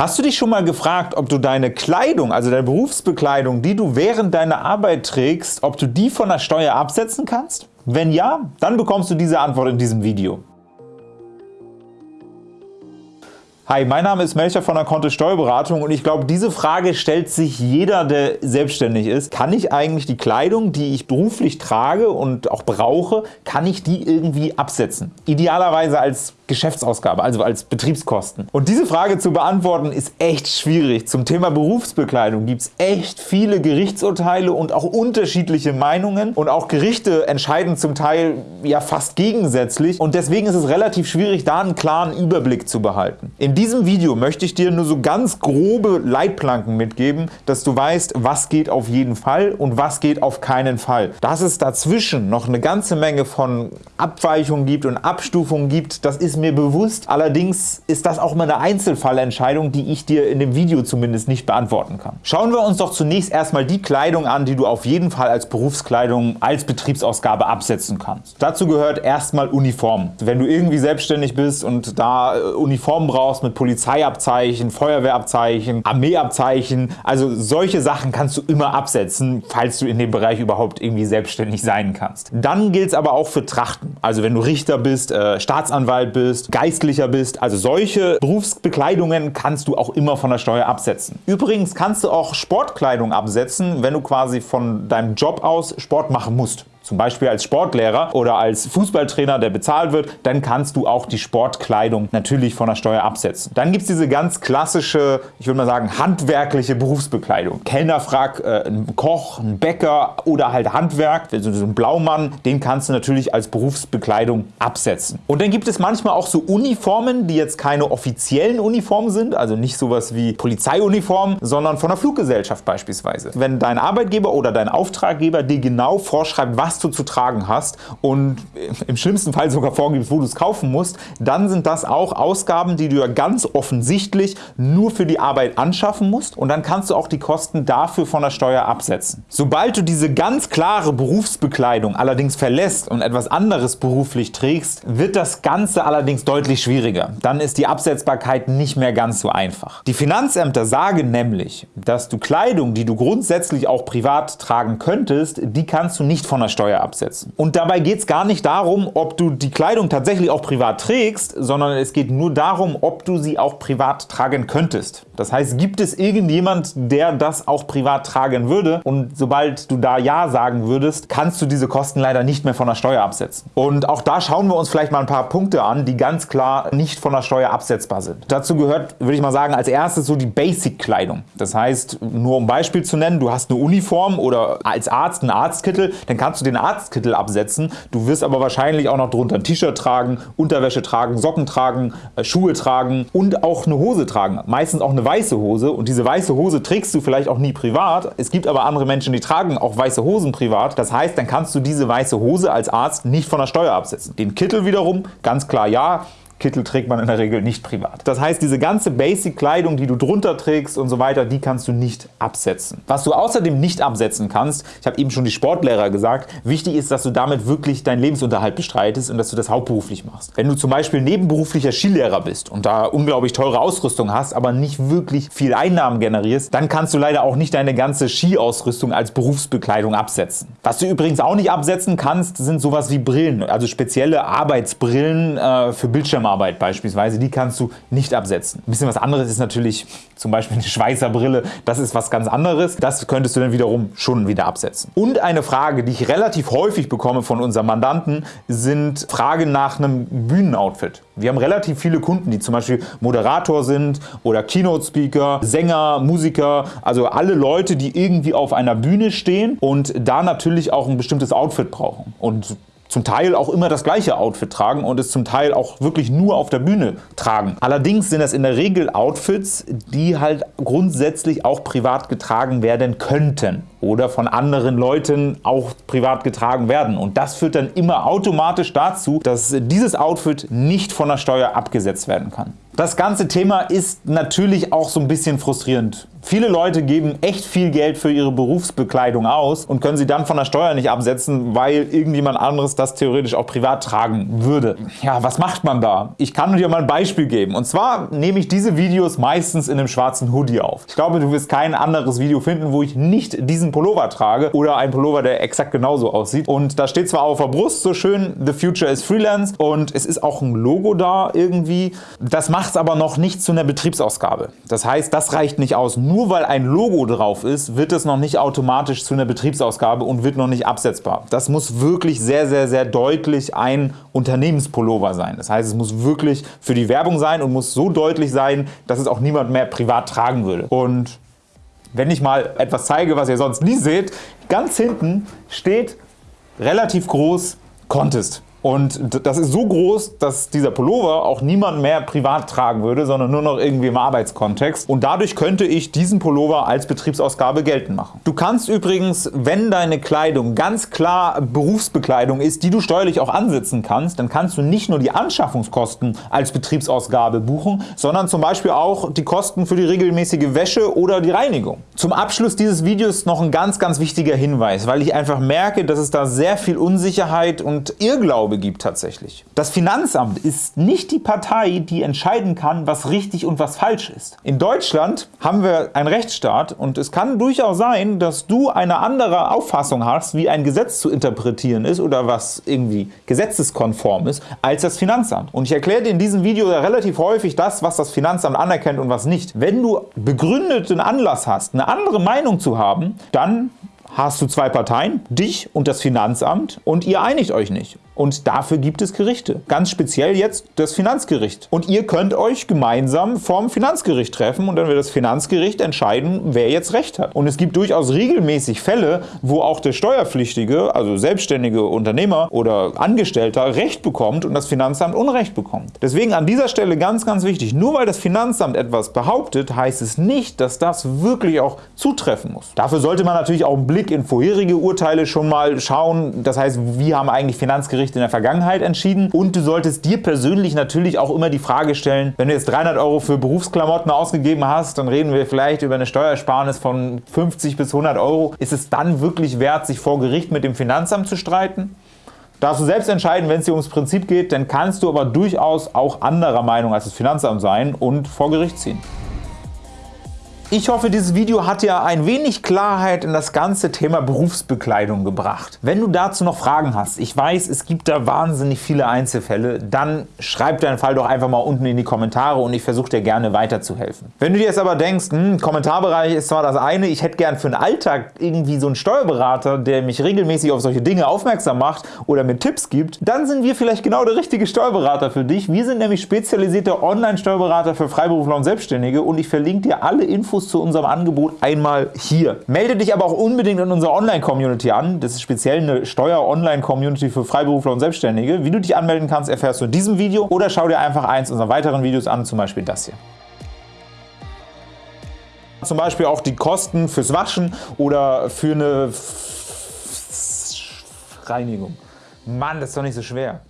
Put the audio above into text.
Hast du dich schon mal gefragt, ob du deine Kleidung, also deine Berufsbekleidung, die du während deiner Arbeit trägst, ob du die von der Steuer absetzen kannst? Wenn ja, dann bekommst du diese Antwort in diesem Video. Hi, mein Name ist Melcher von der Kontist Steuerberatung und ich glaube, diese Frage stellt sich jeder, der selbstständig ist. Kann ich eigentlich die Kleidung, die ich beruflich trage und auch brauche, kann ich die irgendwie absetzen? Idealerweise als Geschäftsausgabe, also als Betriebskosten. Und diese Frage zu beantworten ist echt schwierig. Zum Thema Berufsbekleidung gibt es echt viele Gerichtsurteile und auch unterschiedliche Meinungen und auch Gerichte entscheiden zum Teil ja fast gegensätzlich und deswegen ist es relativ schwierig, da einen klaren Überblick zu behalten. In diesem Video möchte ich dir nur so ganz grobe Leitplanken mitgeben, dass du weißt, was geht auf jeden Fall und was geht auf keinen Fall. Dass es dazwischen noch eine ganze Menge von Abweichungen gibt und Abstufungen gibt, das ist mir bewusst. Allerdings ist das auch mal eine Einzelfallentscheidung, die ich dir in dem Video zumindest nicht beantworten kann. Schauen wir uns doch zunächst erstmal die Kleidung an, die du auf jeden Fall als Berufskleidung, als Betriebsausgabe absetzen kannst. Dazu gehört erstmal Uniform. Wenn du irgendwie selbstständig bist und da äh, Uniformen brauchst mit Polizeiabzeichen, Feuerwehrabzeichen, Armeeabzeichen, also solche Sachen kannst du immer absetzen, falls du in dem Bereich überhaupt irgendwie selbstständig sein kannst. Dann gilt es aber auch für Trachten. Also wenn du Richter bist, äh, Staatsanwalt bist, bist, Geistlicher bist. Also solche Berufsbekleidungen kannst du auch immer von der Steuer absetzen. Übrigens kannst du auch Sportkleidung absetzen, wenn du quasi von deinem Job aus Sport machen musst zum Beispiel als Sportlehrer oder als Fußballtrainer, der bezahlt wird, dann kannst du auch die Sportkleidung natürlich von der Steuer absetzen. Dann gibt es diese ganz klassische, ich würde mal sagen, handwerkliche Berufsbekleidung. Kellnerfrack, äh, ein Koch, ein Bäcker oder halt Handwerk, also so ein Blaumann, den kannst du natürlich als Berufsbekleidung absetzen. Und dann gibt es manchmal auch so Uniformen, die jetzt keine offiziellen Uniformen sind, also nicht sowas wie Polizeiuniformen, sondern von der Fluggesellschaft beispielsweise. Wenn dein Arbeitgeber oder dein Auftraggeber dir genau vorschreibt, was du zu tragen hast und im schlimmsten Fall sogar vorgibst, wo du es kaufen musst, dann sind das auch Ausgaben, die du ja ganz offensichtlich nur für die Arbeit anschaffen musst und dann kannst du auch die Kosten dafür von der Steuer absetzen. Sobald du diese ganz klare Berufsbekleidung allerdings verlässt und etwas anderes beruflich trägst, wird das Ganze allerdings deutlich schwieriger. Dann ist die Absetzbarkeit nicht mehr ganz so einfach. Die Finanzämter sagen nämlich, dass du Kleidung, die du grundsätzlich auch privat tragen könntest, die kannst du nicht von der Steuer Steuer absetzen. Und dabei geht es gar nicht darum, ob du die Kleidung tatsächlich auch privat trägst, sondern es geht nur darum, ob du sie auch privat tragen könntest. Das heißt, gibt es irgendjemand, der das auch privat tragen würde und sobald du da Ja sagen würdest, kannst du diese Kosten leider nicht mehr von der Steuer absetzen. Und auch da schauen wir uns vielleicht mal ein paar Punkte an, die ganz klar nicht von der Steuer absetzbar sind. Dazu gehört, würde ich mal sagen, als erstes so die Basic-Kleidung. Das heißt, nur um Beispiel zu nennen, du hast eine Uniform oder als Arzt einen Arztkittel, dann kannst du den den Arztkittel absetzen. Du wirst aber wahrscheinlich auch noch drunter ein T-Shirt tragen, Unterwäsche tragen, Socken tragen, äh, Schuhe tragen und auch eine Hose tragen. Meistens auch eine weiße Hose und diese weiße Hose trägst du vielleicht auch nie privat. Es gibt aber andere Menschen, die tragen auch weiße Hosen privat. Das heißt, dann kannst du diese weiße Hose als Arzt nicht von der Steuer absetzen. Den Kittel wiederum, ganz klar ja, Kittel trägt man in der Regel nicht privat. Das heißt, diese ganze Basic-Kleidung, die du drunter trägst und so weiter, die kannst du nicht absetzen. Was du außerdem nicht absetzen kannst, ich habe eben schon die Sportlehrer gesagt, wichtig ist, dass du damit wirklich deinen Lebensunterhalt bestreitest und dass du das hauptberuflich machst. Wenn du zum Beispiel nebenberuflicher Skilehrer bist und da unglaublich teure Ausrüstung hast, aber nicht wirklich viel Einnahmen generierst, dann kannst du leider auch nicht deine ganze Skiausrüstung als Berufsbekleidung absetzen. Was du übrigens auch nicht absetzen kannst, sind sowas wie Brillen, also spezielle Arbeitsbrillen äh, für Bildschirme Zusammenarbeit beispielsweise, die kannst du nicht absetzen. Ein bisschen was anderes ist natürlich zum Beispiel eine Schweißerbrille, das ist was ganz anderes. Das könntest du dann wiederum schon wieder absetzen. Und eine Frage, die ich relativ häufig bekomme von unseren Mandanten, sind Fragen nach einem Bühnenoutfit. Wir haben relativ viele Kunden, die zum Beispiel Moderator sind oder Keynote-Speaker, Sänger, Musiker, also alle Leute, die irgendwie auf einer Bühne stehen und da natürlich auch ein bestimmtes Outfit brauchen. Und zum Teil auch immer das gleiche Outfit tragen und es zum Teil auch wirklich nur auf der Bühne tragen. Allerdings sind das in der Regel Outfits, die halt grundsätzlich auch privat getragen werden könnten oder von anderen Leuten auch privat getragen werden. Und das führt dann immer automatisch dazu, dass dieses Outfit nicht von der Steuer abgesetzt werden kann. Das ganze Thema ist natürlich auch so ein bisschen frustrierend. Viele Leute geben echt viel Geld für ihre Berufsbekleidung aus und können sie dann von der Steuer nicht absetzen, weil irgendjemand anderes das theoretisch auch privat tragen würde. Ja, was macht man da? Ich kann dir mal ein Beispiel geben. Und zwar nehme ich diese Videos meistens in einem schwarzen Hoodie auf. Ich glaube, du wirst kein anderes Video finden, wo ich nicht diesen Pullover trage oder einen Pullover, der exakt genauso aussieht. Und da steht zwar auf der Brust so schön, The Future is Freelance und es ist auch ein Logo da irgendwie. Das macht es aber noch nicht zu einer Betriebsausgabe. Das heißt, das reicht nicht aus nur weil ein Logo drauf ist, wird es noch nicht automatisch zu einer Betriebsausgabe und wird noch nicht absetzbar. Das muss wirklich sehr, sehr, sehr deutlich ein Unternehmenspullover sein. Das heißt, es muss wirklich für die Werbung sein und muss so deutlich sein, dass es auch niemand mehr privat tragen würde. Und wenn ich mal etwas zeige, was ihr sonst nie seht, ganz hinten steht relativ groß Contest. Und das ist so groß, dass dieser Pullover auch niemand mehr privat tragen würde, sondern nur noch irgendwie im Arbeitskontext. Und dadurch könnte ich diesen Pullover als Betriebsausgabe geltend machen. Du kannst übrigens, wenn deine Kleidung ganz klar Berufsbekleidung ist, die du steuerlich auch ansetzen kannst, dann kannst du nicht nur die Anschaffungskosten als Betriebsausgabe buchen, sondern zum Beispiel auch die Kosten für die regelmäßige Wäsche oder die Reinigung. Zum Abschluss dieses Videos noch ein ganz, ganz wichtiger Hinweis, weil ich einfach merke, dass es da sehr viel Unsicherheit und Irrglaube Glaube gibt tatsächlich. Das Finanzamt ist nicht die Partei, die entscheiden kann, was richtig und was falsch ist. In Deutschland haben wir einen Rechtsstaat und es kann durchaus sein, dass du eine andere Auffassung hast, wie ein Gesetz zu interpretieren ist oder was irgendwie gesetzeskonform ist, als das Finanzamt. Und ich erkläre dir in diesem Video relativ häufig das, was das Finanzamt anerkennt und was nicht. Wenn du begründeten Anlass hast, eine andere Meinung zu haben, dann hast du zwei Parteien, dich und das Finanzamt, und ihr einigt euch nicht. Und dafür gibt es Gerichte. Ganz speziell jetzt das Finanzgericht. Und ihr könnt euch gemeinsam vom Finanzgericht treffen und dann wird das Finanzgericht entscheiden, wer jetzt Recht hat. Und es gibt durchaus regelmäßig Fälle, wo auch der Steuerpflichtige, also selbstständige Unternehmer oder Angestellter, Recht bekommt und das Finanzamt Unrecht bekommt. Deswegen an dieser Stelle ganz, ganz wichtig, nur weil das Finanzamt etwas behauptet, heißt es nicht, dass das wirklich auch zutreffen muss. Dafür sollte man natürlich auch einen Blick in vorherige Urteile schon mal schauen. Das heißt, wie haben eigentlich Finanzgerichte Gericht in der Vergangenheit entschieden und du solltest dir persönlich natürlich auch immer die Frage stellen, wenn du jetzt 300 Euro für Berufsklamotten ausgegeben hast, dann reden wir vielleicht über eine Steuersparnis von 50 bis 100 Euro. Ist es dann wirklich wert, sich vor Gericht mit dem Finanzamt zu streiten? Darfst du selbst entscheiden, wenn es dir ums Prinzip geht, dann kannst du aber durchaus auch anderer Meinung als das Finanzamt sein und vor Gericht ziehen. Ich hoffe, dieses Video hat dir ein wenig Klarheit in das ganze Thema Berufsbekleidung gebracht. Wenn du dazu noch Fragen hast, ich weiß, es gibt da wahnsinnig viele Einzelfälle, dann schreib deinen Fall doch einfach mal unten in die Kommentare und ich versuche dir gerne weiterzuhelfen. Wenn du dir jetzt aber denkst, hm, Kommentarbereich ist zwar das eine, ich hätte gern für den Alltag irgendwie so einen Steuerberater, der mich regelmäßig auf solche Dinge aufmerksam macht oder mir Tipps gibt, dann sind wir vielleicht genau der richtige Steuerberater für dich. Wir sind nämlich spezialisierte Online-Steuerberater für Freiberufler und Selbstständige und ich verlinke dir alle Infos Infos zu unserem Angebot einmal hier. Melde dich aber auch unbedingt in unserer Online-Community an. Das ist speziell eine Steuer-Online-Community für Freiberufler und Selbstständige. Wie du dich anmelden kannst, erfährst du in diesem Video oder schau dir einfach eins unserer weiteren Videos an, zum Beispiel das hier. Zum Beispiel auch die Kosten fürs Waschen oder für eine Reinigung. Mann, das ist doch nicht so schwer.